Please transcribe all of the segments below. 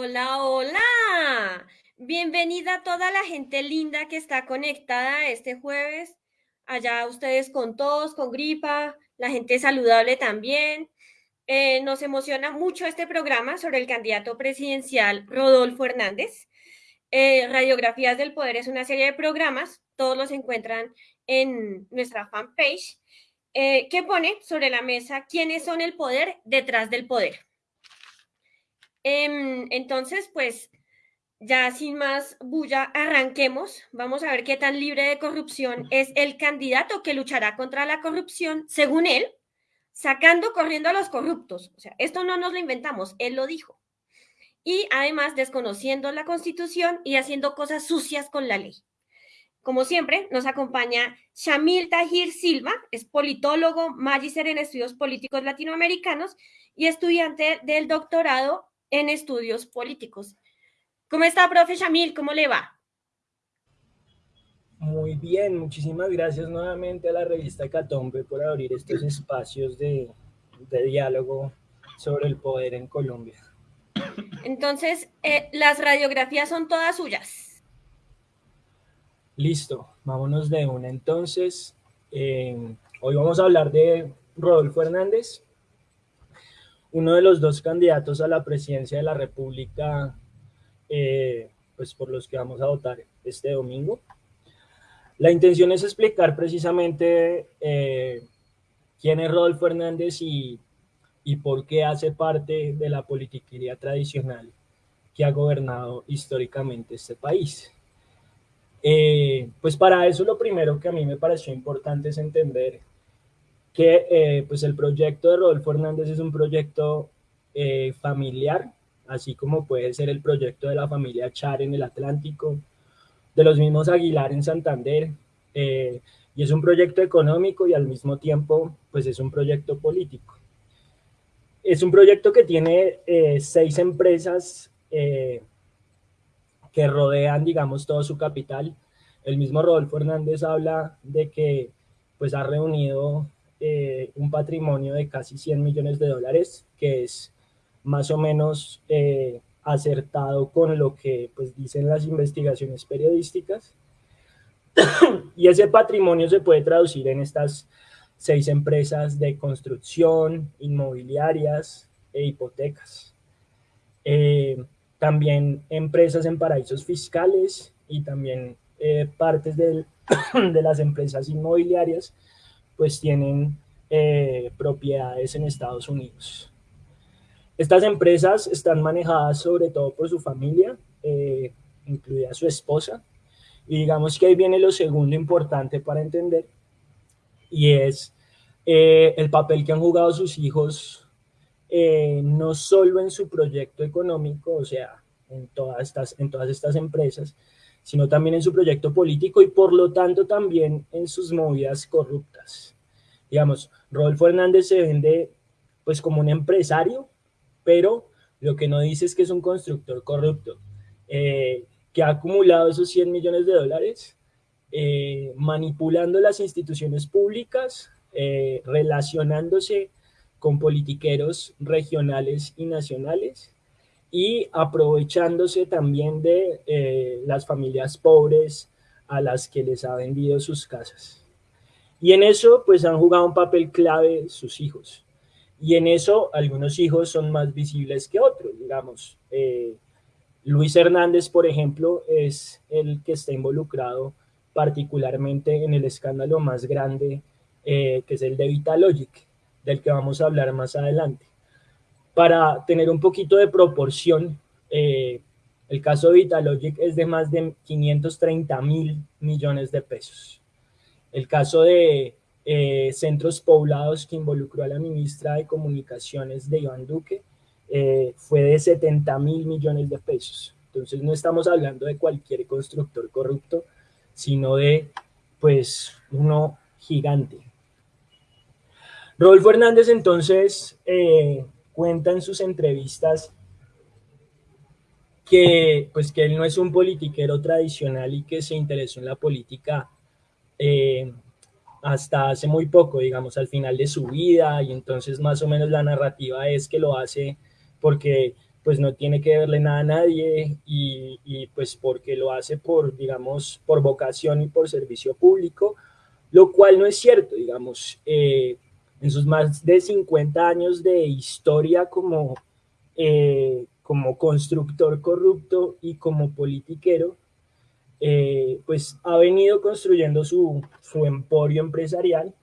Hola, hola. Bienvenida a toda la gente linda que está conectada este jueves. Allá ustedes con tos, con gripa, la gente saludable también. Eh, nos emociona mucho este programa sobre el candidato presidencial Rodolfo Hernández. Eh, Radiografías del Poder es una serie de programas, todos los encuentran en nuestra fanpage, eh, que pone sobre la mesa quiénes son el poder detrás del poder. Em, entonces, pues ya sin más bulla, arranquemos. Vamos a ver qué tan libre de corrupción es el candidato que luchará contra la corrupción, según él, sacando corriendo a los corruptos. O sea, esto no nos lo inventamos, él lo dijo. Y además desconociendo la constitución y haciendo cosas sucias con la ley. Como siempre, nos acompaña Shamil Tahir Silva, es politólogo, magíster en estudios políticos latinoamericanos y estudiante del doctorado en estudios políticos. ¿Cómo está, profe Shamil? ¿Cómo le va? Muy bien, muchísimas gracias nuevamente a la revista Catombe por abrir estos espacios de, de diálogo sobre el poder en Colombia. Entonces, eh, las radiografías son todas suyas. Listo, vámonos de una entonces. Eh, hoy vamos a hablar de Rodolfo Hernández, uno de los dos candidatos a la presidencia de la República, eh, pues por los que vamos a votar este domingo. La intención es explicar precisamente eh, quién es Rodolfo Hernández y, y por qué hace parte de la politiquería tradicional que ha gobernado históricamente este país. Eh, pues para eso lo primero que a mí me pareció importante es entender que eh, pues el proyecto de Rodolfo Hernández es un proyecto eh, familiar, así como puede ser el proyecto de la familia Char en el Atlántico, de los mismos Aguilar en Santander, eh, y es un proyecto económico y al mismo tiempo pues es un proyecto político. Es un proyecto que tiene seis empresas que rodean, digamos, todo su capital. El mismo Rodolfo Hernández habla de que pues ha reunido eh, un patrimonio de casi 100 millones de dólares, que es más o menos eh, acertado con lo que pues, dicen las investigaciones periodísticas. y ese patrimonio se puede traducir en estas seis empresas de construcción, inmobiliarias e hipotecas. Eh, también empresas en paraísos fiscales y también partes de las empresas inmobiliarias pues tienen eh, propiedades en Estados Unidos. Estas empresas están manejadas sobre todo por su familia, eh, incluida su esposa, y digamos que ahí viene lo segundo importante para entender, y es eh, el papel que han jugado sus hijos, no solo en su proyecto económico, o sea, en todas, estas, en todas estas empresas, sino también en su proyecto político y por lo tanto también en sus movidas corruptas. Digamos, Rodolfo Hernández se vende pues como un empresario, pero lo que no dice es que es un constructor corrupto, eh, que ha acumulado esos 100 millones de dólares eh, manipulando las instituciones públicas, eh, relacionándose con politiqueros regionales y nacionales, y aprovechándose también de eh, las familias pobres a las que les ha vendido sus casas. Y en eso pues han jugado un papel clave sus hijos. Y en eso algunos hijos son más visibles que otros, digamos. Eh, Luis Hernández, por ejemplo, es el que está involucrado particularmente en el escándalo más grande, eh, que es el de Vitalogic, del que vamos a hablar más adelante. Para tener un poquito de proporción, eh, el caso de Vitalogic es de más de 530 mil millones de pesos. El caso de eh, centros poblados que involucró a la ministra de Comunicaciones de Iván Duque eh, fue de 70 mil millones de pesos. Entonces no estamos hablando de cualquier constructor corrupto, sino de pues uno gigante. Rodolfo Hernández entonces cuenta en sus entrevistas que, pues, que él no es un politiquero tradicional y que se interesó en la política eh, hasta hace muy poco, digamos, al final de su vida, y entonces más o menos la narrativa es que lo hace porque pues no tiene que verle nada a nadie y, y, pues porque lo hace por, digamos, por vocación y por servicio público, lo cual no es cierto, digamos, eh, en sus más de 50 años de historia como, eh, como constructor corrupto y como politiquero, eh, pues ha venido construyendo su, emporio empresarial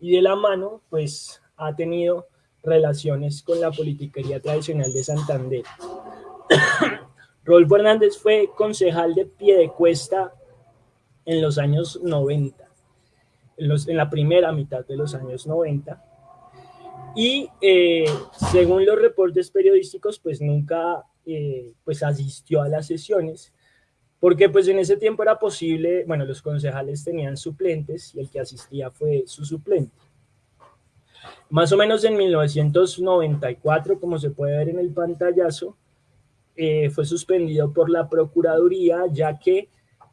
y de la mano, pues ha tenido relaciones con la politiquería tradicional de Santander. Rolfo Hernández fue concejal de Piedecuesta en los años 90, en, la primera mitad de los años 90, y eh, según los reportes periodísticos, pues nunca eh, pues asistió a las sesiones, porque pues en ese tiempo era posible, bueno, los concejales tenían suplentes y el que asistía fue su suplente. Más o menos en 1994, como se puede ver en el pantallazo, eh, fue suspendido por la Procuraduría, ya que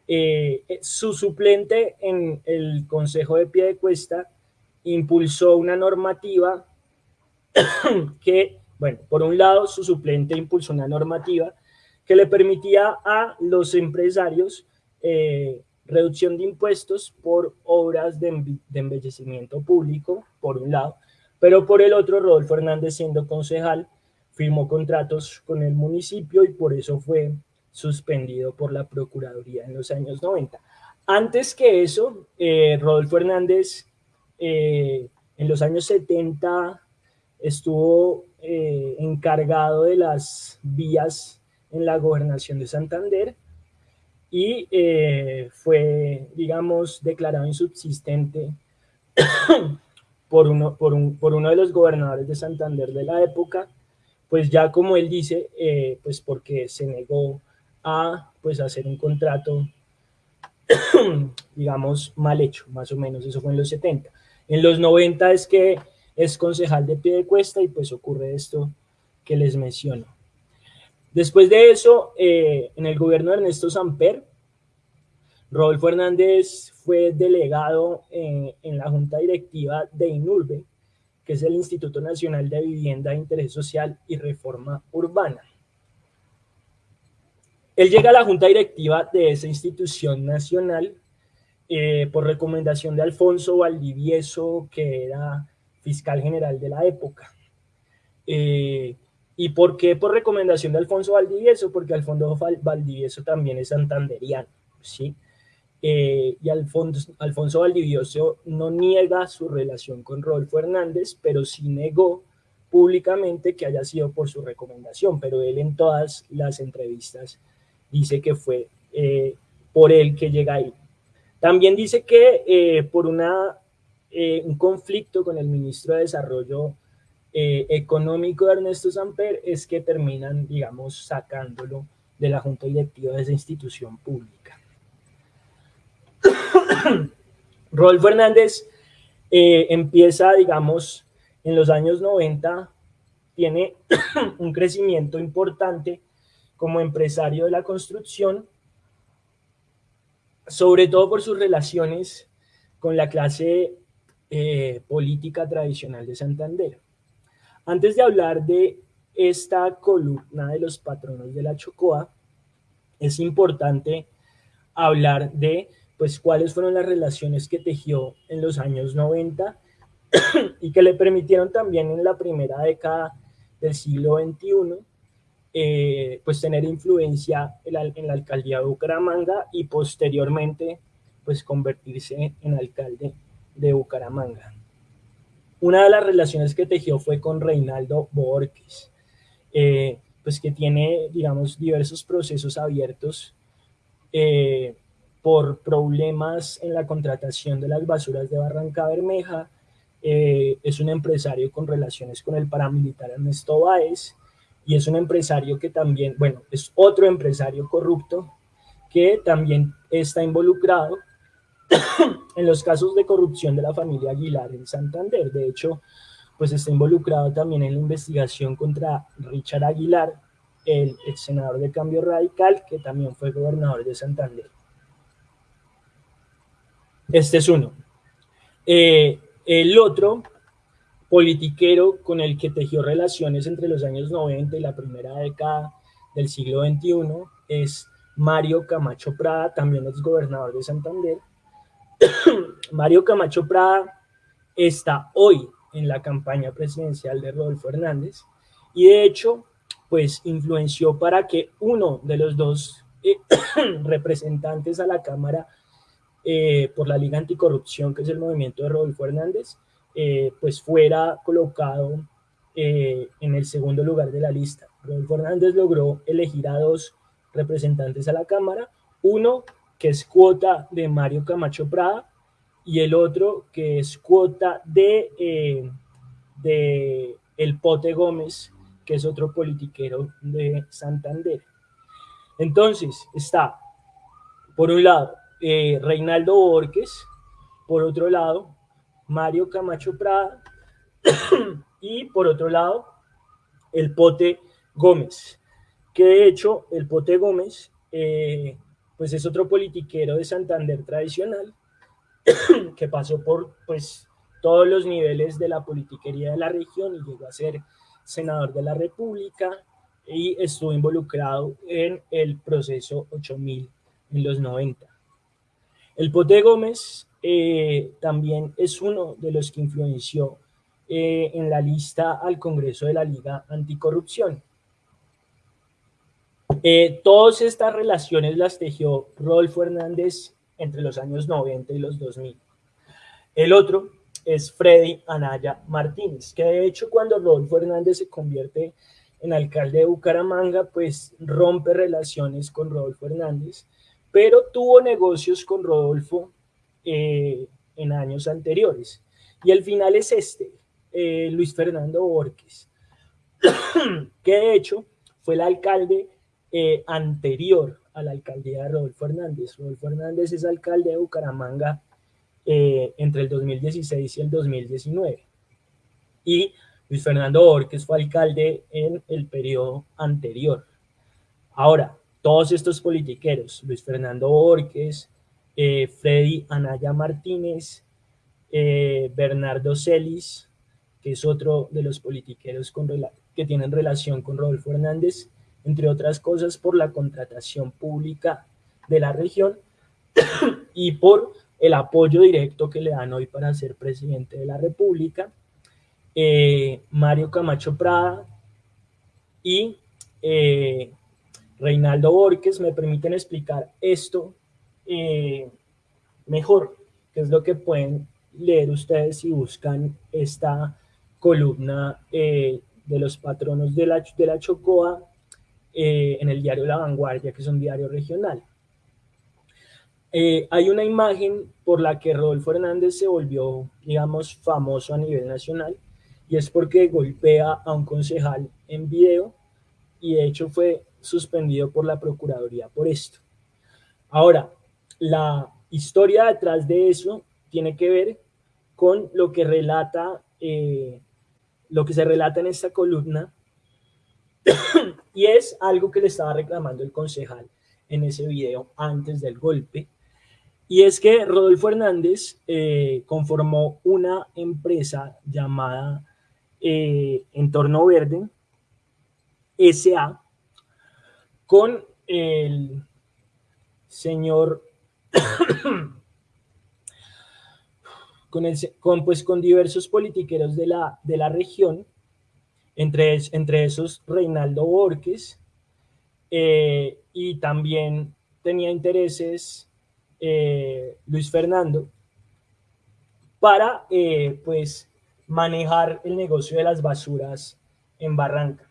eh, su suplente en el Consejo de Pie de Cuesta impulsó una normativa que, bueno, por un lado, su suplente impulsó una normativa que le permitía a los empresarios eh, reducción de impuestos por obras de, de embellecimiento público, por un lado, pero por el otro, Rodolfo Hernández, siendo concejal, firmó contratos con el municipio y por eso fue suspendido por la Procuraduría en los años 90. Antes que eso, eh, Rodolfo Hernández eh, en los años 70 estuvo eh, encargado de las vías en la gobernación de Santander y fue, digamos, declarado insubsistente por uno, por, un, por uno de los gobernadores de Santander de la época, pues ya como él dice, pues porque se negó a pues hacer un contrato, digamos, mal hecho, más o menos, eso fue en los 70. En los 90 es que es concejal de pie de cuesta y pues ocurre esto que les menciono. Después de eso, eh, en el gobierno de Ernesto Samper, Rodolfo Hernández fue delegado en, la junta directiva de INURBE, que es el Instituto Nacional de Vivienda, Interés Social y Reforma Urbana. Él llega a la junta directiva de esa institución nacional eh, por recomendación de Alfonso Valdivieso, que era fiscal general de la época. Eh, ¿Y por qué por recomendación de Alfonso Valdivieso? Porque Alfonso Valdivieso también es santanderiano, ¿sí? Eh, y Alfonso, Alfonso Valdivioso no niega su relación con Rodolfo Hernández, pero sí negó públicamente que haya sido por su recomendación, pero él en todas las entrevistas dice que fue eh, por él que llega ahí. También dice que eh, por una, un conflicto con el ministro de Desarrollo Económico de Ernesto Samper es que terminan, digamos, sacándolo de la junta directiva de esa institución pública. Rodolfo Hernández eh, empieza, digamos, en los años 90, tiene un crecimiento importante como empresario de la construcción, sobre todo por sus relaciones con la clase eh, política tradicional de Santander. Antes de hablar de esta columna de los patronos de la Chocoa, es importante hablar de pues cuáles fueron las relaciones que tejió en los años 90 y que le permitieron también en la primera década del siglo XXI eh, pues tener influencia en la, alcaldía de Bucaramanga y posteriormente pues convertirse en alcalde de Bucaramanga. Una de las relaciones que tejió fue con Reinaldo Borges, eh, pues que tiene, digamos, diversos procesos abiertos eh, por problemas en la contratación de las basuras de Barranca Bermeja. Es un empresario con relaciones con el paramilitar Ernesto Báez y es un empresario que también, bueno, es otro empresario corrupto que también está involucrado en los casos de corrupción de la familia Aguilar en Santander. De hecho, pues está involucrado también en la investigación contra Richard Aguilar, el senador de Cambio Radical, que también fue gobernador de Santander. Este es uno. Eh, el otro, politiquero con el que tejió relaciones entre los años 90 y la primera década del siglo XXI es Mario Camacho Prada, también es gobernador de Santander. Mario Camacho Prada está hoy en la campaña presidencial de Rodolfo Hernández y de hecho, pues influenció para que uno de los dos eh, representantes a la Cámara eh, por la Liga Anticorrupción, que es el movimiento de Rodolfo Hernández, eh, pues fuera colocado eh, en el segundo lugar de la lista. Rodolfo Hernández logró elegir a dos representantes a la Cámara, uno que es cuota de Mario Camacho Prada y el otro que es cuota de, eh, de El Pote Gómez, que es otro politiquero de Santander. Entonces está, por un lado, Reinaldo Borges, por otro lado, Mario Camacho Prada y por otro lado el Pote Gómez, que de hecho el Pote Gómez eh, pues es otro politiquero de Santander tradicional que pasó por pues todos los niveles de la politiquería de la región y llegó a ser senador de la República y estuvo involucrado en el proceso 8000 en los 90. El Pote Gómez eh, también es uno de los que influenció eh, en la lista al Congreso de la Liga Anticorrupción. Eh, todas estas relaciones las tejió Rodolfo Hernández entre los años 90 y los 2000. El otro es Freddy Anaya Martínez, que de hecho cuando Rodolfo Hernández se convierte en alcalde de Bucaramanga, pues rompe relaciones con Rodolfo Hernández, pero tuvo negocios con Rodolfo eh, en años anteriores. Y el final es este, eh, Luis Fernando Borges, que de hecho fue el alcalde eh, anterior a la alcaldía de Rodolfo Hernández. Rodolfo Hernández es alcalde de Bucaramanga entre el 2016 y el 2019. Y Luis Fernando Borges fue alcalde en el periodo anterior. Ahora, todos estos politiqueros, Luis Fernando Borges, eh, Freddy Anaya Martínez, eh, Bernardo Celis, que es otro de los politiqueros que tienen relación con Rodolfo Hernández, entre otras cosas por la contratación pública de la región y por el apoyo directo que le dan hoy para ser presidente de la República, eh, Mario Camacho Prada y Reinaldo Borges. Me permiten explicar esto eh, mejor, que es lo que pueden leer ustedes si buscan esta columna eh, de los patronos de la, de la Chocoa eh, en el diario La Vanguardia, que es un diario regional. hay una imagen por la que Rodolfo Hernández se volvió, digamos, famoso a nivel nacional, y es porque golpea a un concejal en video, y de hecho fue suspendido por la Procuraduría por esto. Ahora, la historia detrás de eso tiene que ver con lo que relata, eh, lo que se relata en esta columna, y es algo que le estaba reclamando el concejal en ese video antes del golpe, y es que Rodolfo Hernández eh, conformó una empresa llamada eh, Entorno Verde, SA, con el señor con, el, pues, con diversos politiqueros de la, de la región, entre, entre esos Reinaldo Borges, eh, y también tenía intereses eh, Luis Fernando para eh, pues manejar el negocio de las basuras en Barranca.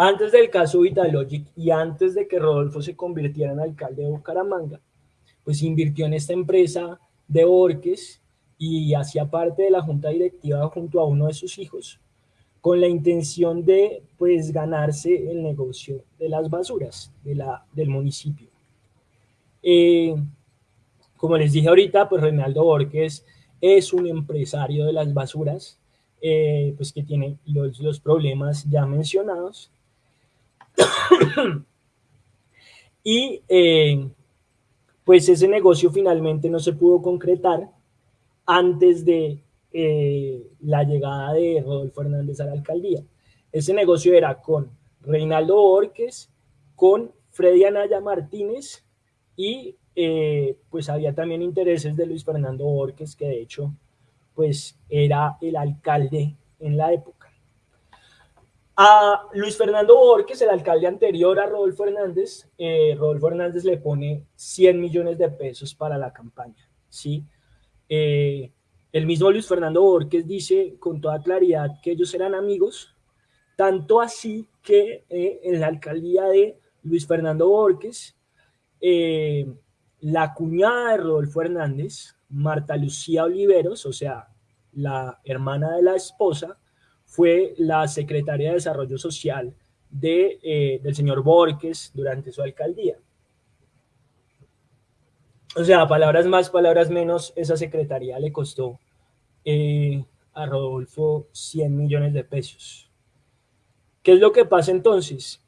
Antes del caso Vitalogic y antes de que Rodolfo se convirtiera en alcalde de Bucaramanga, pues invirtió en esta empresa de Borges y hacía parte de la junta directiva junto a uno de sus hijos, con la intención de pues ganarse el negocio de las basuras del municipio. Eh, como les dije ahorita, pues Reinaldo Borges es un empresario de las basuras, eh, pues que tiene los problemas ya mencionados, y eh, pues ese negocio finalmente no se pudo concretar antes de eh, la llegada de Rodolfo Hernández a la alcaldía. Ese negocio era con Reinaldo Borges, con Freddy Anaya Martínez y eh, pues había también intereses de Luis Fernando Borges, que de hecho pues era el alcalde en la época. A Luis Fernando Borges, el alcalde anterior a Rodolfo Hernández, eh, Rodolfo Hernández le pone 100 millones de pesos para la campaña, ¿sí? Eh, el mismo Luis Fernando Borges dice con toda claridad que ellos eran amigos, tanto así que en la alcaldía de Luis Fernando Borges, la cuñada de Rodolfo Hernández, Marta Lucía Oliveros, o sea, la hermana de la esposa, fue la secretaria de Desarrollo Social de, eh, del señor Borges durante su alcaldía. O sea, palabras más, palabras menos, esa secretaría le costó eh, a Rodolfo 100 millones de pesos. ¿Qué es lo que pasa entonces?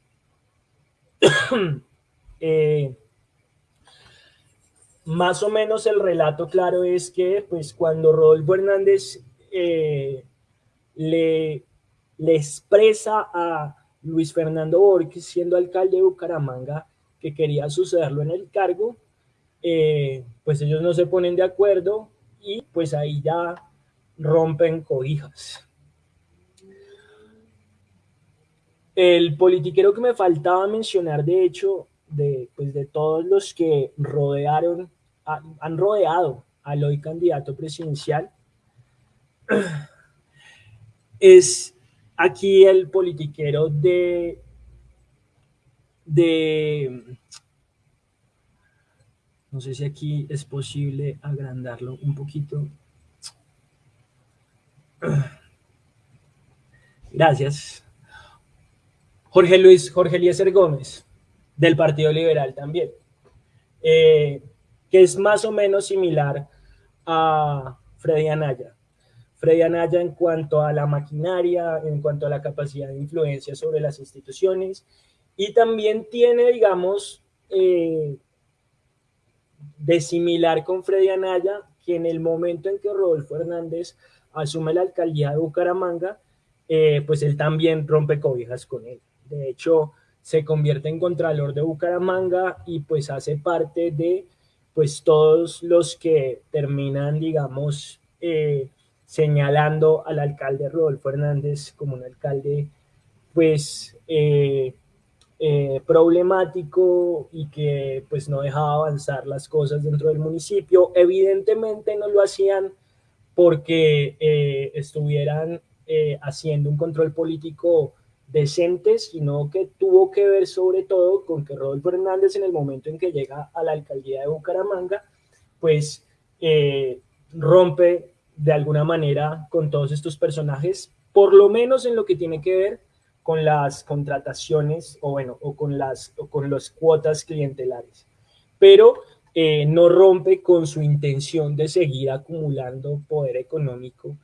eh, más o menos el relato claro es que pues cuando Rodolfo Hernández le, expresa a Luis Fernando Borges, siendo alcalde de Bucaramanga, que quería sucederlo en el cargo, eh, pues ellos no se ponen de acuerdo y pues ahí ya rompen cobijas. El politiquero que me faltaba mencionar, de hecho, de, pues de todos los que rodearon, han rodeado al hoy candidato presidencial, es aquí el politiquero de, de, no sé si aquí es posible agrandarlo un poquito. Gracias. Jorge Luis, Jorge Eliezer Gómez del Partido Liberal también, eh, que es más o menos similar a Freddy Anaya. Freddy Anaya en cuanto a la maquinaria, en cuanto a la capacidad de influencia sobre las instituciones, y también tiene, digamos, eh, de similar con Freddy Anaya, que en el momento en que Rodolfo Hernández asume la alcaldía de Bucaramanga, eh, pues él también rompe cobijas con él. De hecho, se convierte en Contralor de Bucaramanga y pues hace parte de pues todos los que terminan, digamos, eh, señalando al alcalde Rodolfo Hernández como un alcalde pues eh, eh, problemático y que pues no dejaba avanzar las cosas dentro del municipio. Evidentemente no lo hacían porque estuvieran haciendo un control político decentes, sino que tuvo que ver sobre todo con que Rodolfo Hernández en el momento en que llega a la alcaldía de Bucaramanga, pues eh, rompe de alguna manera con todos estos personajes, por lo menos en lo que tiene que ver con las contrataciones o bueno, o con las, con las cuotas clientelares. Pero eh, no rompe con su intención de seguir acumulando poder económico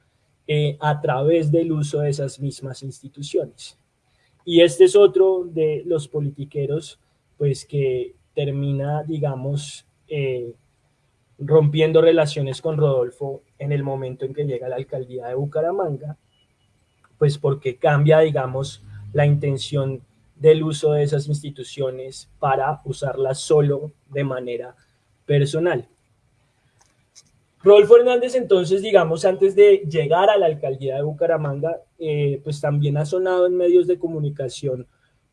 eh, a través del uso de esas mismas instituciones. Y este es otro de los politiqueros, pues que termina, digamos, eh, rompiendo relaciones con Rodolfo en el momento en que llega la alcaldía de Bucaramanga, pues porque cambia, digamos, la intención del uso de esas instituciones para usarlas solo de manera personal. Rodolfo Hernández, entonces, digamos, antes de llegar a la alcaldía de Bucaramanga, eh, pues también ha sonado en medios de comunicación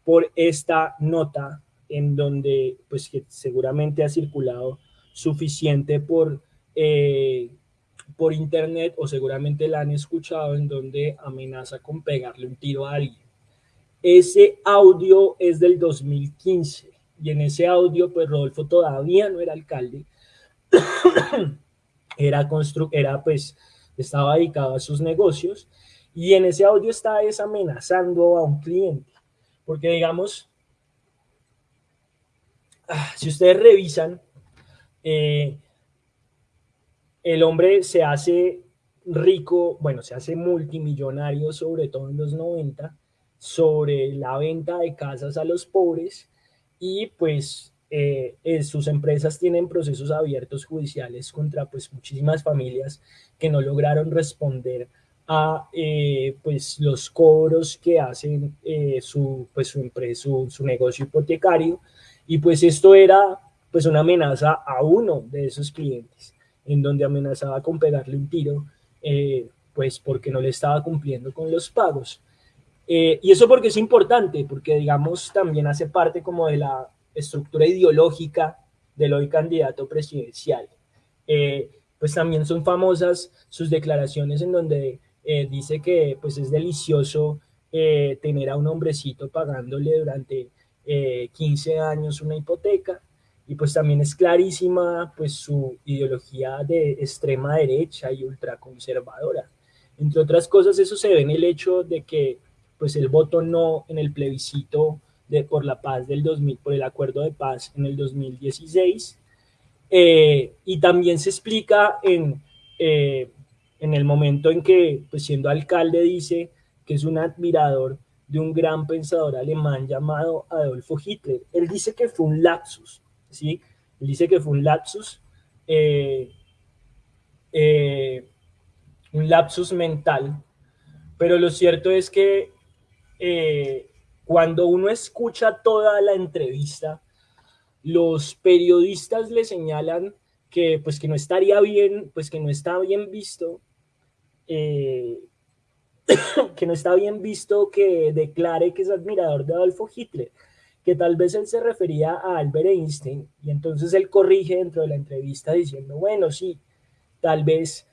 por esta nota en donde, pues que seguramente ha circulado suficiente por, eh, por internet o seguramente la han escuchado en donde amenaza con pegarle un tiro a alguien. Ese audio es del 2015 y en ese audio, pues Rodolfo todavía no era alcalde. era, era pues, estaba dedicado a sus negocios y en ese audio está amenazando a un cliente, porque digamos, ah, si ustedes revisan, eh, el hombre se hace rico, bueno, se hace multimillonario, sobre todo en los 90, sobre la venta de casas a los pobres y pues eh, sus empresas tienen procesos abiertos judiciales contra pues muchísimas familias que no lograron responder a eh, pues los cobros que hacen eh, su, pues, su, empresa, su, negocio hipotecario. Y pues esto era pues una amenaza a uno de esos clientes en donde amenazaba con pegarle un tiro pues porque no le estaba cumpliendo con los pagos. y eso porque es importante, porque digamos también hace parte como de la estructura ideológica del hoy candidato presidencial. Eh, pues también son famosas sus declaraciones en donde eh, dice que pues es delicioso eh, tener a un hombrecito pagándole durante 15 años una hipoteca y pues también es clarísima pues su ideología de extrema derecha y ultraconservadora. Entre otras cosas eso se ve en el hecho de que pues el voto no en el plebiscito de, por la paz del 2000, por el acuerdo de paz en el 2016. Eh, y también se explica en, eh, en el momento en que, pues siendo alcalde, dice que es un admirador de un gran pensador alemán llamado Adolfo Hitler. Él dice que fue un lapsus, ¿sí? Él dice que fue un lapsus, eh, un lapsus mental, pero lo cierto es que cuando uno escucha toda la entrevista, los periodistas le señalan que pues que no estaría bien, pues que no está bien visto, eh, que no está bien visto que declare que es admirador de Adolfo Hitler, que tal vez él se refería a Albert Einstein y entonces él corrige dentro de la entrevista diciendo, bueno, sí, tal vez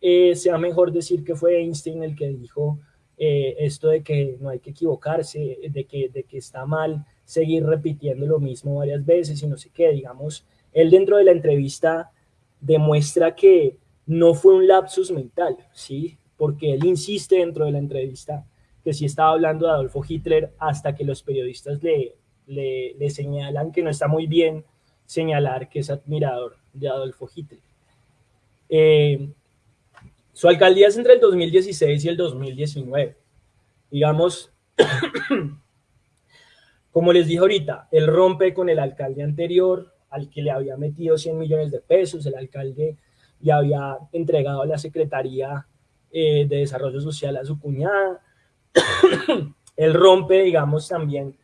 eh, sea mejor decir que fue Einstein el que dijo eh, esto de que no hay que equivocarse, de que, de que está mal seguir repitiendo lo mismo varias veces y no sé qué, digamos, él dentro de la entrevista demuestra que no fue un lapsus mental, ¿sí? Porque él insiste dentro de la entrevista que sí estaba hablando de Adolfo Hitler hasta que los periodistas le, le, señalan que no está muy bien señalar que es admirador de Adolfo Hitler. Eh, su alcaldía es entre el 2016 y el 2019. Digamos, como les dije ahorita, él rompe con el alcalde anterior, al que le había metido 100 millones de pesos, el alcalde le había entregado la Secretaría eh, de Desarrollo Social a su cuñada. él rompe, digamos, también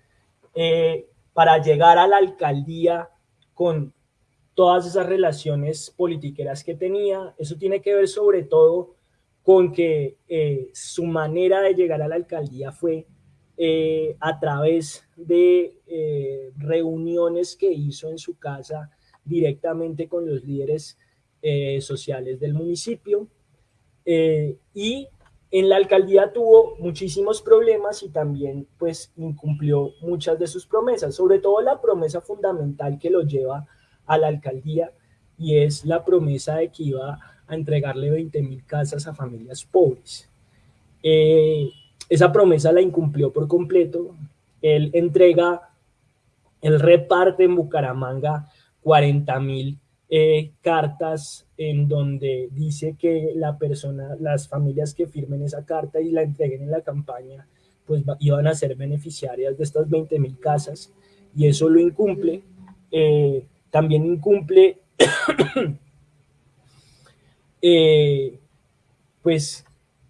eh, para llegar a la alcaldía con todas esas relaciones politiqueras que tenía. Eso tiene que ver sobre todo con que eh, su manera de llegar a la alcaldía fue eh, a través de reuniones que hizo en su casa directamente con los líderes sociales del municipio. y en la alcaldía tuvo muchísimos problemas y también pues incumplió muchas de sus promesas, sobre todo la promesa fundamental que lo lleva a la alcaldía y es la promesa de que iba a entregarle 20 mil casas a familias pobres. Eh, esa promesa la incumplió por completo. Él entrega, él reparte en Bucaramanga 40 mil eh, cartas en donde dice que la persona, las familias que firmen esa carta y la entreguen en la campaña, pues iban a ser beneficiarias de estas 20 mil casas y eso lo incumple. Eh, también incumple eh, pues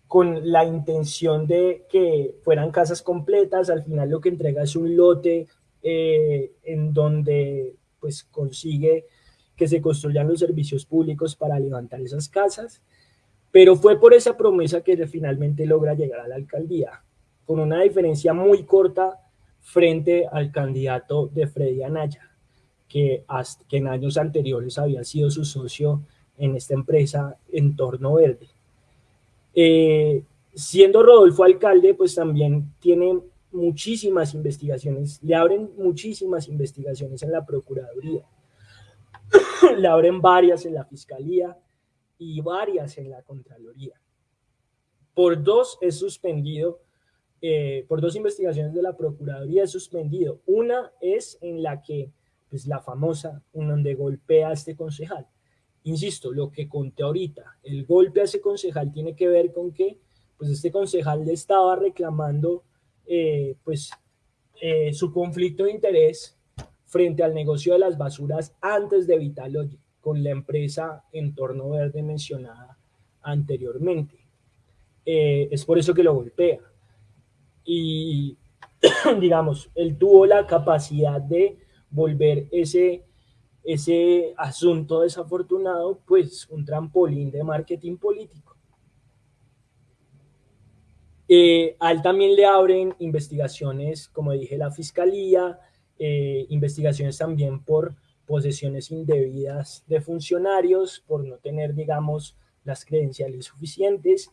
con la intención de que fueran casas completas, al final lo que entrega es un lote eh, en donde pues consigue que se construyan los servicios públicos para levantar esas casas, pero fue por esa promesa que finalmente logra llegar a la alcaldía, con una diferencia muy corta frente al candidato de Freddy Anaya que, en años anteriores había sido su socio en esta empresa Entorno Verde. Eh, siendo Rodolfo alcalde, pues también tiene muchísimas investigaciones, le abren muchísimas investigaciones en la Procuraduría, le abren varias en la Fiscalía y varias en la Contraloría. Por dos es suspendido, eh, por dos investigaciones de la Procuraduría es suspendido. Una es en la que pues la famosa en donde golpea a este concejal. Insisto, lo que conté ahorita, el golpe a ese concejal tiene que ver con que pues este concejal le estaba reclamando eh, pues eh, su conflicto de interés frente al negocio de las basuras antes de Vitalogy, con la empresa Entorno Verde mencionada anteriormente. Eh, es por eso que lo golpea. Y, digamos, él tuvo la capacidad de volver ese, ese asunto desafortunado, pues un trampolín de marketing político. Eh, a él también le abren investigaciones, como dije, la fiscalía, eh, investigaciones también por posesiones indebidas de funcionarios, por no tener, digamos, las credenciales suficientes.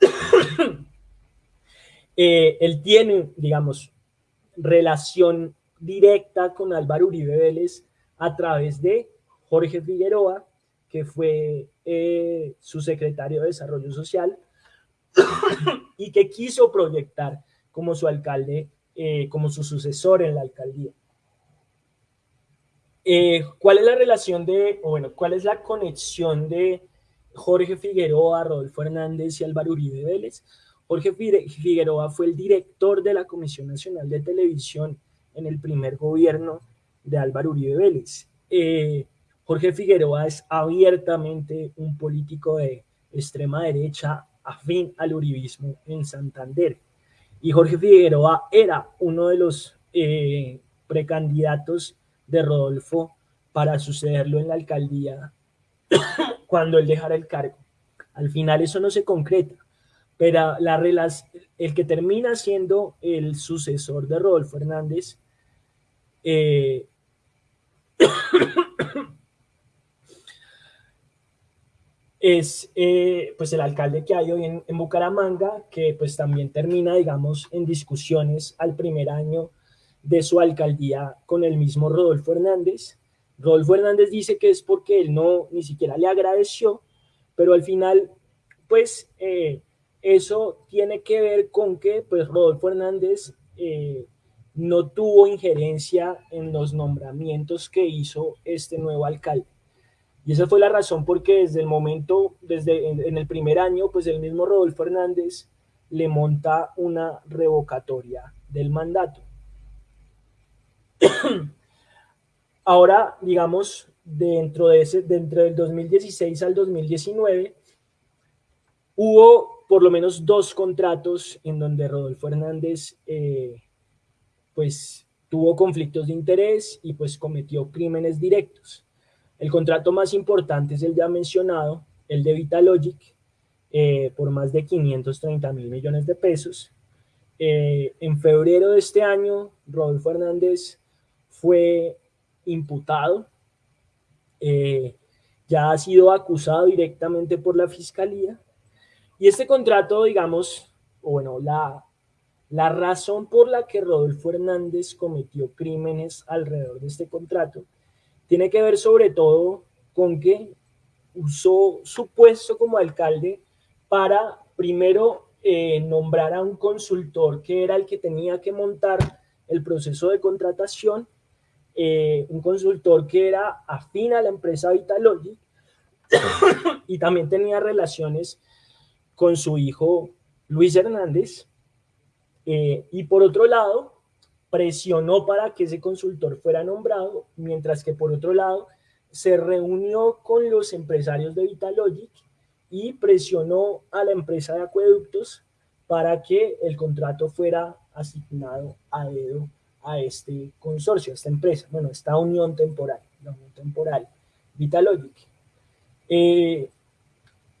Eh, él tiene, digamos, relación directa con Álvaro Uribe Vélez a través de Jorge Figueroa, que fue eh, su secretario de Desarrollo Social y que quiso proyectar como su alcalde, eh, como su sucesor en la alcaldía. ¿Cuál es la relación de, o bueno, cuál es la conexión de Jorge Figueroa, Rodolfo Hernández y Álvaro Uribe Vélez. Jorge Figueroa fue el director de la Comisión Nacional de Televisión en el primer gobierno de Álvaro Uribe Vélez. Eh, Jorge Figueroa es abiertamente un político de extrema derecha afín al uribismo en Santander. Y Jorge Figueroa era uno de los eh, precandidatos de Rodolfo para sucederlo en la alcaldía cuando él dejara el cargo. Al final eso no se concreta, pero la el que termina siendo el sucesor de Rodolfo Hernández eh, es eh, pues el alcalde que hay hoy en, en, Bucaramanga, que pues también termina, digamos, en discusiones al primer año de su alcaldía con el mismo Rodolfo Hernández. Rodolfo Hernández dice que es porque él no ni siquiera le agradeció, pero al final, pues eh, eso tiene que ver con que pues Rodolfo Hernández eh, no tuvo injerencia en los nombramientos que hizo este nuevo alcalde. Y esa fue la razón porque desde el momento, desde en, el primer año, pues el mismo Rodolfo Hernández le monta una revocatoria del mandato. Ahora, digamos, dentro, de ese, dentro del 2016 al 2019, hubo por lo menos dos contratos en donde Rodolfo Hernández eh, pues tuvo conflictos de interés y pues cometió crímenes directos. El contrato más importante es el ya mencionado, el de Vitalogic, eh, por más de 530 mil millones de pesos. Eh, en febrero de este año, Rodolfo Hernández fue imputado, eh, ya ha sido acusado directamente por la fiscalía. Y este contrato, digamos, bueno, la, la razón por la que Rodolfo Hernández cometió crímenes alrededor de este contrato tiene que ver sobre todo con que usó su puesto como alcalde para primero eh, nombrar a un consultor que era el que tenía que montar el proceso de contratación eh, un consultor que era afín a la empresa Vitalogic y también tenía relaciones con su hijo Luis Hernández. Eh, y por otro lado, presionó para que ese consultor fuera nombrado, mientras que por otro lado se reunió con los empresarios de Vitalogic y presionó a la empresa de acueductos para que el contrato fuera asignado a dedo a este consorcio, a esta empresa, bueno, esta unión temporal, la unión temporal, Vitalogic. Eh,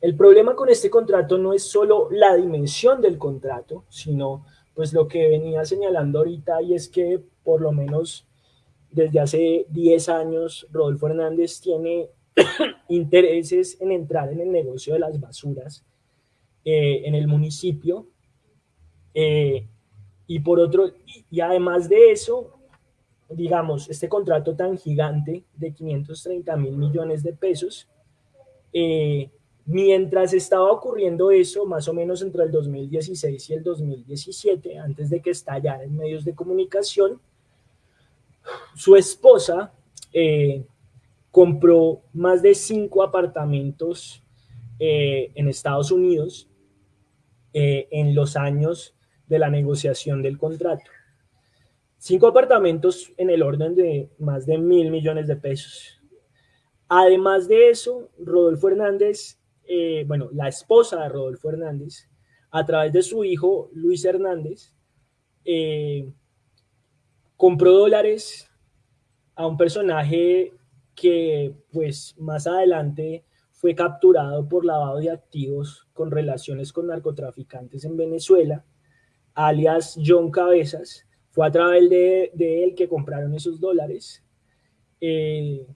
el problema con este contrato no es solo la dimensión del contrato, sino pues lo que venía señalando ahorita y es que por lo menos desde hace 10 años Rodolfo Hernández tiene intereses en entrar en el negocio de las basuras eh, en el municipio. Eh, y por otro, y además de eso, digamos, este contrato tan gigante de 530 mil millones de pesos, eh, mientras estaba ocurriendo eso, más o menos entre el 2016 y el 2017, antes de que estallara en medios de comunicación, su esposa eh, compró más de cinco apartamentos eh, en Estados Unidos en los años de la negociación del contrato. Cinco apartamentos en el orden de más de mil millones de pesos. Además de eso, Rodolfo Hernández, eh, bueno, la esposa de Rodolfo Hernández, a través de su hijo Luis Hernández, eh, compró dólares a un personaje que pues más adelante fue capturado por lavado de activos con relaciones con narcotraficantes en Venezuela, alias John Cabezas, fue a través de, él que compraron esos dólares. Eh,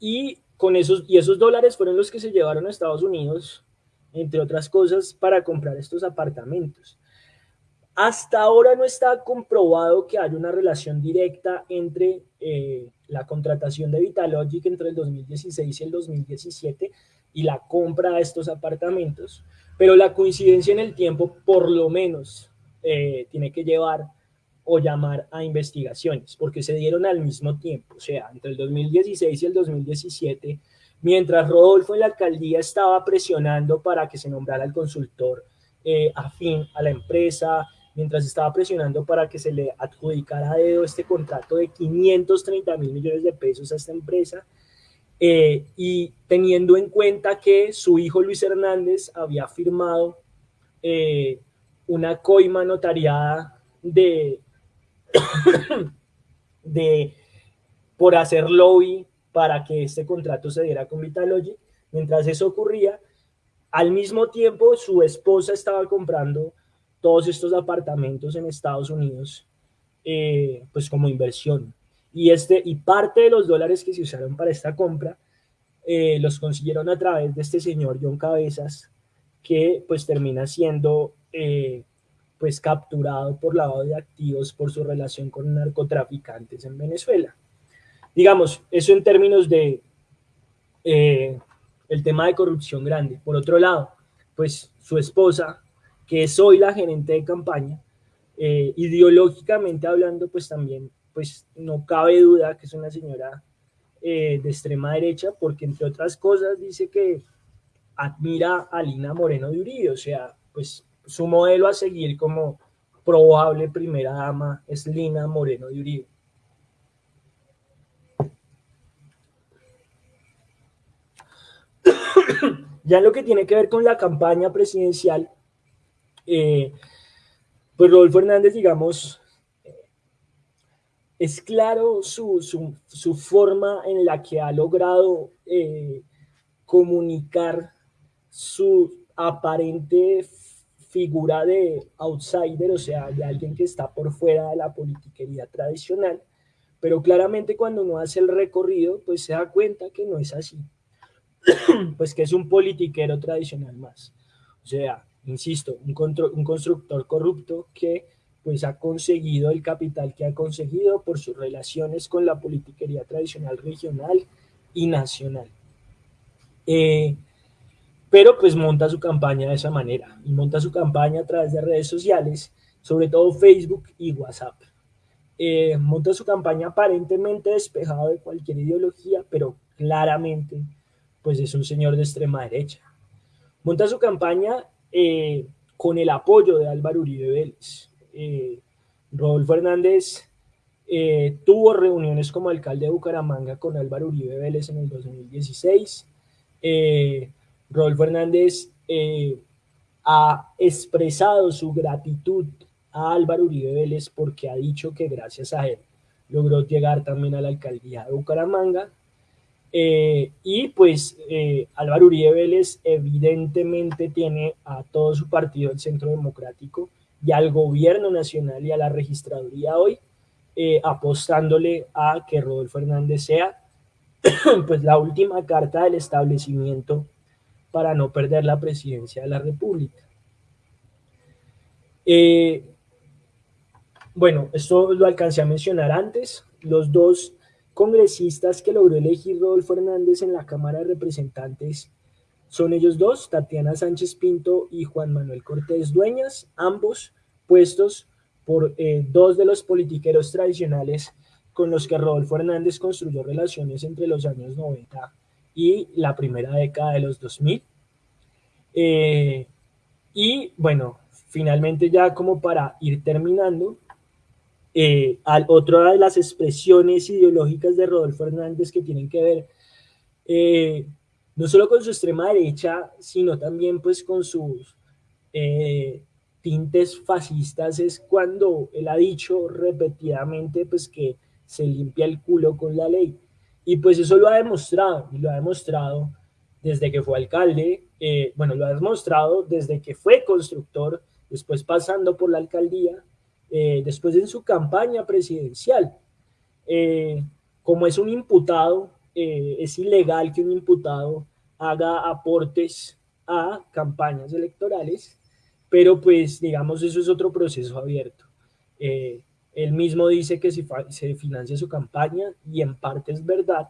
y, con esos, y esos dólares fueron los que se llevaron a Estados Unidos, entre otras cosas, para comprar estos apartamentos. Hasta ahora no está comprobado que haya una relación directa entre eh, la contratación de Vitalogic entre el 2016 y el 2017 y la compra de estos apartamentos, pero la coincidencia en el tiempo por lo menos eh, tiene que llevar o llamar a investigaciones, porque se dieron al mismo tiempo, o sea, entre el 2016 y el 2017, mientras Rodolfo en la alcaldía estaba presionando para que se nombrara el consultor eh, afín a la empresa, mientras estaba presionando para que se le adjudicara a dedo este contrato de 530 mil millones de pesos a esta empresa, eh, y teniendo en cuenta que su hijo Luis Hernández había firmado eh, una coima notariada de, de por hacer lobby para que este contrato se diera con Vitalogy. Mientras eso ocurría, al mismo tiempo su esposa estaba comprando todos estos apartamentos en Estados Unidos, eh, pues como inversión. Y, este, y parte de los dólares que se usaron para esta compra eh, los consiguieron a través de este señor John Cabezas, que pues termina siendo eh, pues capturado por lavado de activos por su relación con narcotraficantes en Venezuela. Digamos, eso en términos de el tema de corrupción grande. Por otro lado, pues su esposa, que soy la gerente de campaña, eh, ideológicamente hablando, pues también, pues no cabe duda que es una señora eh, de extrema derecha, porque entre otras cosas dice que admira a Lina Moreno de Uribe, o sea, pues su modelo a seguir como probable primera dama es Lina Moreno de Uribe. ya en lo que tiene que ver con la campaña presidencial, eh, pues Rodolfo Hernández, digamos, es claro su, forma en la que ha logrado eh, comunicar su aparente figura de outsider, o sea, de alguien que está por fuera de la politiquería tradicional, pero claramente cuando uno hace el recorrido, pues se da cuenta que no es así, pues que es un politiquero tradicional más. O sea, insisto, un, un constructor corrupto que pues ha conseguido el capital que ha conseguido por sus relaciones con la politiquería tradicional regional y nacional. Eh, pero pues monta su campaña de esa manera y monta su campaña a través de redes sociales, sobre todo Facebook y WhatsApp. Eh, monta su campaña aparentemente despejado de cualquier ideología, pero claramente pues es un señor de extrema derecha. Monta su campaña eh, con el apoyo de Álvaro Uribe Vélez. Eh, Rodolfo Hernández tuvo reuniones como alcalde de Bucaramanga con Álvaro Uribe Vélez en el 2016. Rodolfo Hernández ha expresado su gratitud a Álvaro Uribe Vélez porque ha dicho que gracias a él logró llegar también a la alcaldía de Bucaramanga. Eh, y pues eh, Álvaro Uribe Vélez evidentemente tiene a todo su partido, el Centro Democrático, y al gobierno nacional y a la registraduría hoy, eh, apostándole a que Rodolfo Hernández sea pues la última carta del establecimiento para no perder la presidencia de la República. bueno, esto lo alcancé a mencionar antes, los dos congresistas que logró elegir Rodolfo Hernández en la Cámara de Representantes son ellos dos, Tatiana Sánchez Pinto y Juan Manuel Cortés Dueñas, ambos puestos por eh, dos de los politiqueros tradicionales con los que Rodolfo Hernández construyó relaciones entre los años 90 y la primera década de los 2000. Eh, y bueno, finalmente ya como para ir terminando, Eh, al, otra de las expresiones ideológicas de Rodolfo Hernández que tienen que ver eh, no solo con su extrema derecha, sino también pues con sus tintes fascistas es cuando él ha dicho repetidamente pues que se limpia el culo con la ley. Y pues eso lo ha demostrado, y lo ha demostrado desde que fue alcalde, eh, bueno, lo ha demostrado desde que fue constructor, después pasando por la alcaldía, eh, después en su campaña presidencial. Eh, como es un imputado, es ilegal que un imputado haga aportes a campañas electorales, pero pues digamos eso es otro proceso abierto. Él mismo dice que se, se financia su campaña y en parte es verdad,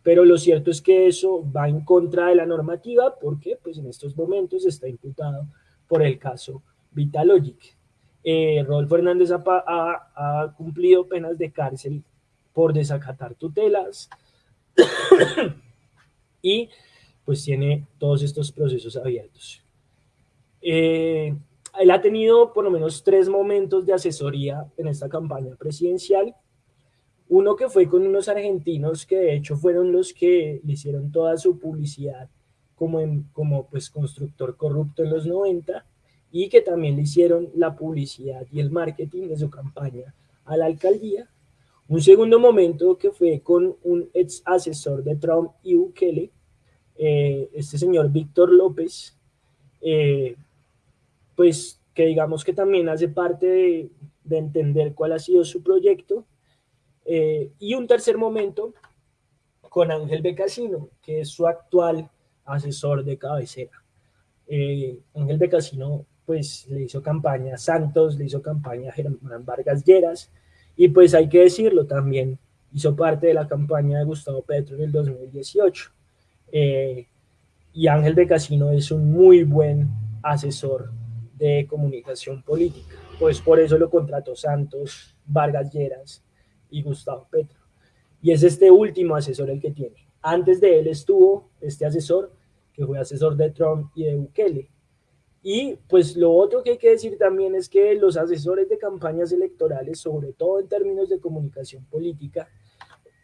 pero lo cierto es que eso va en contra de la normativa porque pues en estos momentos está imputado por el caso Vitalogic. Eh, Rodolfo Hernández ha, cumplido penas de cárcel por desacatar tutelas y pues tiene todos estos procesos abiertos. Eh, él ha tenido por lo menos tres momentos de asesoría en esta campaña presidencial. Uno que fue con unos argentinos que de hecho fueron los que le hicieron toda su publicidad como, como pues constructor corrupto en los 90 y que también le hicieron la publicidad y el marketing de su campaña a la alcaldía. Un segundo momento que fue con un ex asesor de Trump y Bukele, eh, este señor Víctor López, eh, pues que digamos que también hace parte de, entender cuál ha sido su proyecto. Eh, y un tercer momento con Ángel Becasino, que es su actual asesor de cabecera. Eh, Ángel Becasino pues le hizo campaña a Santos, le hizo campaña a Germán Vargas Lleras, y pues hay que decirlo también, hizo parte de la campaña de Gustavo Petro en el 2018. Eh, y Ángel Becasino es un muy buen asesor de comunicación política. Pues por eso lo contrató Santos, Vargas Lleras y Gustavo Petro. Y es este último asesor el que tiene. Antes de él estuvo este asesor, que fue asesor de Trump y de Bukele. Y pues lo otro que hay que decir también es que los asesores de campañas electorales, sobre todo en términos de comunicación política,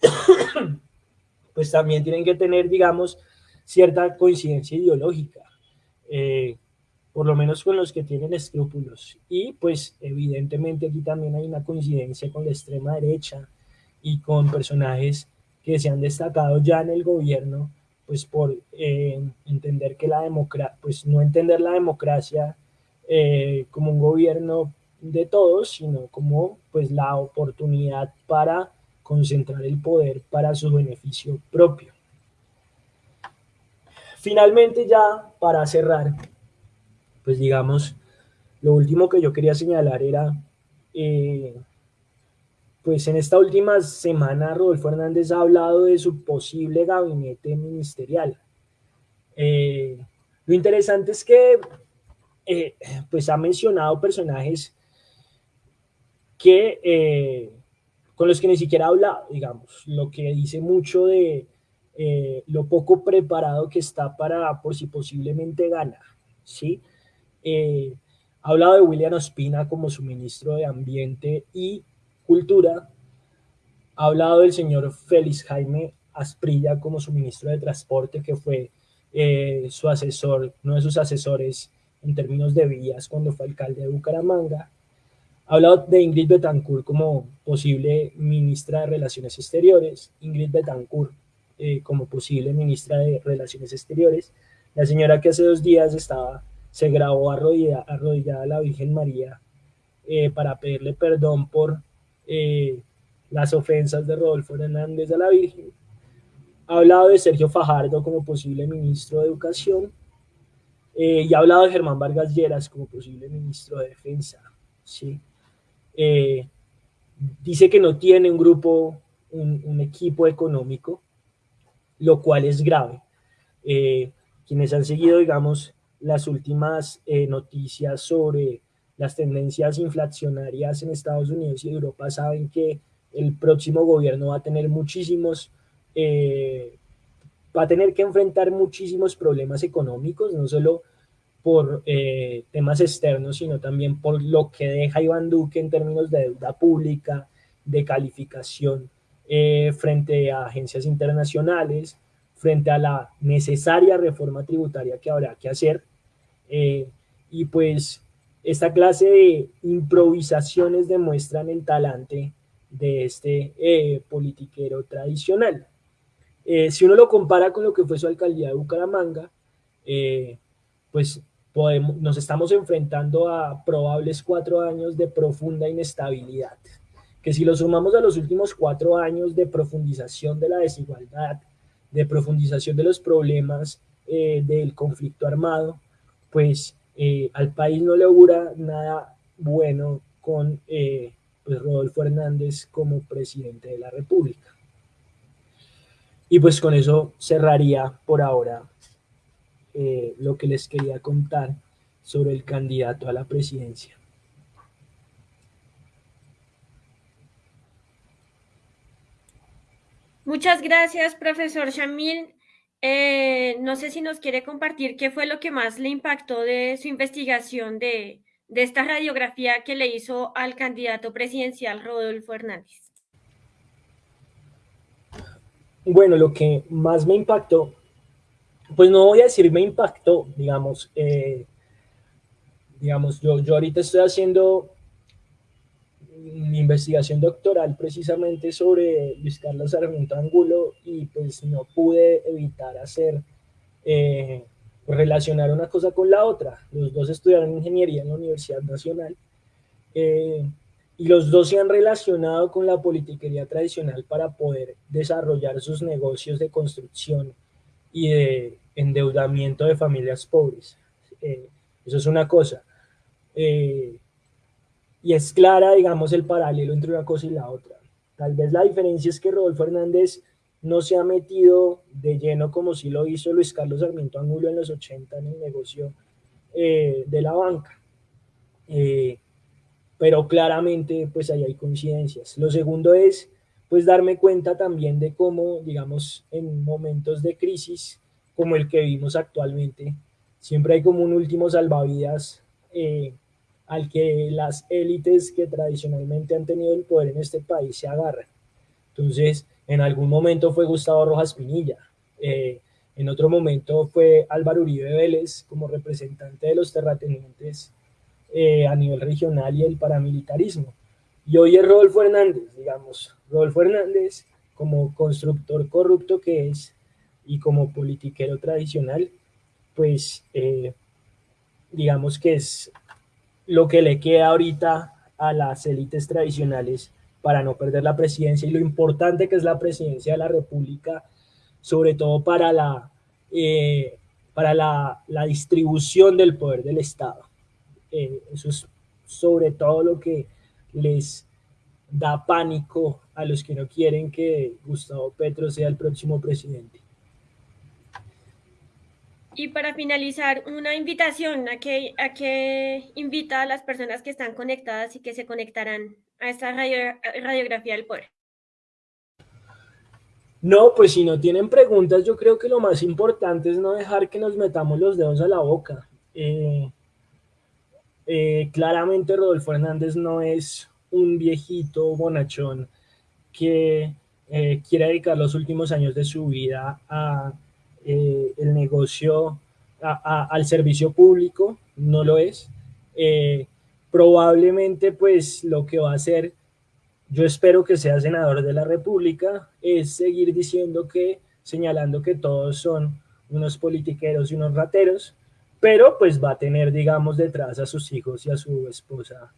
pues también tienen que tener, digamos, cierta coincidencia ideológica. Eh, por lo menos con los que tienen escrúpulos. Y pues evidentemente aquí también hay una coincidencia con la extrema derecha y con personajes que se han destacado ya en el gobierno, pues por eh, entender que la democracia, pues no entender la democracia eh, como un gobierno de todos, sino como pues la oportunidad para concentrar el poder para su beneficio propio. Finalmente ya para cerrar, pues digamos, lo último que yo quería señalar era, eh, pues en esta última semana Rodolfo Hernández ha hablado de su posible gabinete ministerial. Eh, lo interesante es que eh, pues ha mencionado personajes que con los que ni siquiera ha hablado, digamos, lo que dice mucho de lo poco preparado que está para por si posiblemente gana, ¿sí? Eh, ha hablado de William Ospina como su ministro de Ambiente y Cultura. Ha hablado del señor Félix Jaime Asprilla como su ministro de Transporte, que fue eh, su asesor, uno de sus asesores en términos de vías cuando fue alcalde de Bucaramanga. Ha hablado de Ingrid Betancourt como posible ministra de Relaciones Exteriores. Ingrid Betancourt eh, como posible ministra de Relaciones Exteriores. La señora que hace dos días estaba se grabó arrodillada, a la Virgen María eh, para pedirle perdón por eh, las ofensas de Rodolfo Hernández a la Virgen. Ha hablado de Sergio Fajardo como posible ministro de Educación eh, y ha hablado de Germán Vargas Lleras como posible ministro de Defensa. ¿sí? dice que no tiene un grupo, un equipo económico, lo cual es grave. quienes han seguido, digamos, las últimas eh, noticias sobre las tendencias inflacionarias en Estados Unidos y Europa saben que el próximo gobierno va a tener muchísimos, eh, va a tener que enfrentar muchísimos problemas económicos, no solo por eh, temas externos, sino también por lo que deja Iván Duque en términos de deuda pública, de calificación eh, frente a agencias internacionales, frente a la necesaria reforma tributaria que habrá que hacer. Eh, y pues esta clase de improvisaciones demuestran el talante de este politiquero tradicional. si uno lo compara con lo que fue su alcaldía de Bucaramanga, pues nos estamos enfrentando a probables cuatro años de profunda inestabilidad, que si lo sumamos a los últimos cuatro años de profundización de la desigualdad, de profundización de los problemas eh, del conflicto armado, pues eh, al país no le augura nada bueno con eh, pues Rodolfo Hernández como presidente de la República. Y pues con eso cerraría por ahora eh, lo que les quería contar sobre el candidato a la presidencia. Muchas gracias, profesor Shamil. Eh, no sé si nos quiere compartir qué fue lo que más le impactó de su investigación de, de esta radiografía que le hizo al candidato presidencial Rodolfo Hernández. Bueno, lo que más me impactó pues no voy a decir me impactó, digamos, eh, digamos, yo, yo ahorita estoy haciendo mi investigación doctoral precisamente sobre Luis Carlos Sarmiento Angulo y pues no pude evitar hacer, eh, relacionar una cosa con la otra. Los dos estudiaron ingeniería en la Universidad Nacional eh, y los dos se han relacionado con la politiquería tradicional para poder desarrollar sus negocios de construcción y de endeudamiento de familias pobres. Eh, eso es una cosa. Eh, y es clara, digamos, el paralelo entre una cosa y la otra. Tal vez la diferencia es que Rodolfo Hernández no se ha metido de lleno como si lo hizo Luis Carlos Sarmiento Angulo en los 80 en el negocio eh, de la banca. pero claramente, pues ahí hay coincidencias. Lo segundo es, pues darme cuenta también de cómo, digamos, en momentos de crisis, como el que vimos actualmente. Siempre hay como un último salvavidas eh, al que las élites que tradicionalmente han tenido el poder en este país se agarran. Entonces, en algún momento fue Gustavo Rojas Pinilla, eh, en otro momento fue Álvaro Uribe Vélez como representante de los terratenientes eh, a nivel regional y el paramilitarismo. Y hoy es Rodolfo Hernández, digamos, Rodolfo Hernández como constructor corrupto que es, y como politiquero tradicional, pues eh, digamos que es lo que le queda ahorita a las élites tradicionales para no perder la presidencia y lo importante que es la presidencia de la República, sobre todo para la, eh, para la, distribución del poder del Estado. Eh, eso es sobre todo lo que les da pánico a los que no quieren que Gustavo Petro sea el próximo presidente. Y para finalizar, una invitación a que, a que invita a las personas que están conectadas y que se conectarán a esta radiografía del poder. No, pues si no tienen preguntas, yo creo que lo más importante es no dejar que nos metamos los dedos a la boca. Eh, eh, claramente Rodolfo Hernández no es un viejito bonachón que eh, quiere dedicar los últimos años de su vida a eh, el negocio al servicio público, no lo es. Eh, probablemente pues lo que va a hacer, yo espero que sea senador de la República, es seguir diciendo que, señalando que todos son unos politiqueros y unos rateros, pero pues va a tener, digamos, detrás a sus hijos y a su esposa,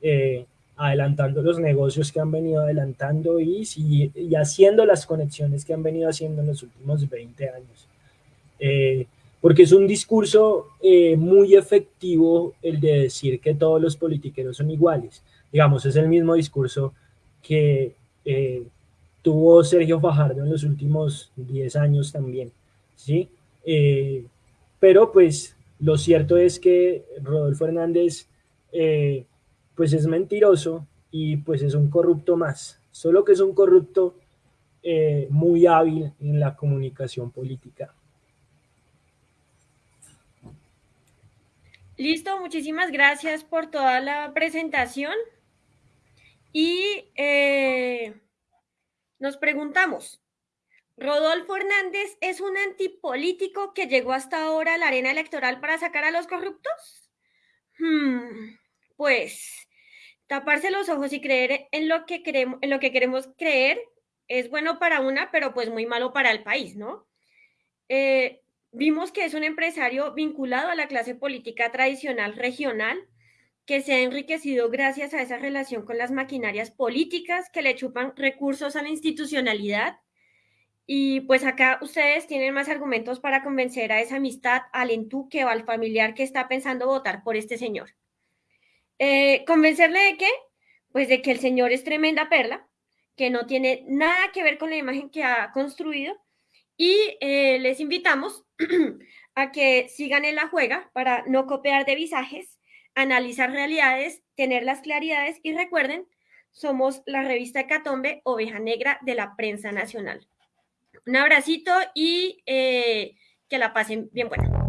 eh, adelantando los negocios que han venido adelantando y, y, haciendo las conexiones que han venido haciendo en los últimos 20 años. Eh, porque es un discurso eh, muy efectivo el de decir que todos los politiqueros son iguales. Digamos, es el mismo discurso que eh, tuvo Sergio Fajardo en los últimos 10 años también, ¿sí? pero pues lo cierto es que Rodolfo Hernández pues es mentiroso y pues es un corrupto más, solo que es un corrupto muy hábil en la comunicación política. Listo, muchísimas gracias por toda la presentación. Y eh, nos preguntamos, ¿Rodolfo Hernández es un antipolítico que llegó hasta ahora a la arena electoral para sacar a los corruptos? Hmm, pues taparse los ojos y creer en lo que queremos, que creer es bueno para una, pero pues muy malo para el país, ¿no? Eh, vimos que es un empresario vinculado a la clase política tradicional regional, que se ha enriquecido gracias a esa relación con las maquinarias políticas que le chupan recursos a la institucionalidad. Y pues acá ustedes tienen más argumentos para convencer a esa amistad, al entuque o al familiar que está pensando votar por este señor. Eh, ¿Convencerle de qué? Pues de que el señor es tremenda perla, que no tiene nada que ver con la imagen que ha construido y eh, les invitamos a que sigan en la juega para no copiar de visajes, analizar realidades, tener las claridades y recuerden, somos la revista Catombe, Oveja Negra de la prensa nacional. Un abracito y eh, que la pasen bien buena.